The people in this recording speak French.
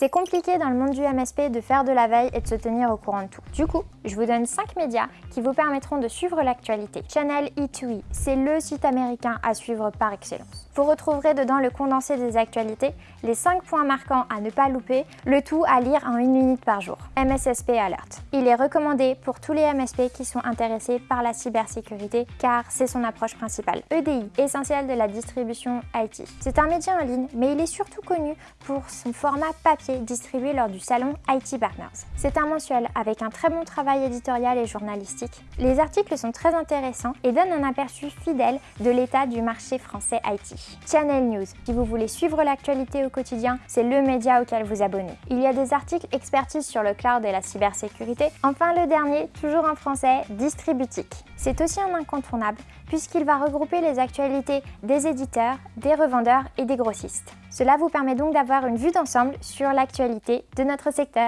C'est compliqué dans le monde du MSP de faire de la veille et de se tenir au courant de tout. Du coup, je vous donne 5 médias qui vous permettront de suivre l'actualité. Channel E2E, c'est le site américain à suivre par excellence. Vous retrouverez dedans le condensé des actualités, les 5 points marquants à ne pas louper, le tout à lire en une minute par jour. MSSP Alert. Il est recommandé pour tous les MSP qui sont intéressés par la cybersécurité car c'est son approche principale. EDI, essentiel de la distribution IT. C'est un média en ligne, mais il est surtout connu pour son format papier distribué lors du salon IT Partners. C'est un mensuel avec un très bon travail éditorial et journalistique. Les articles sont très intéressants et donnent un aperçu fidèle de l'état du marché français IT. Channel News, si vous voulez suivre l'actualité au quotidien, c'est le média auquel vous abonner. Il y a des articles expertise sur le cloud et la cybersécurité. Enfin le dernier, toujours en français, Distributique. C'est aussi un incontournable puisqu'il va regrouper les actualités des éditeurs, des revendeurs et des grossistes. Cela vous permet donc d'avoir une vue d'ensemble sur l'actualité de notre secteur.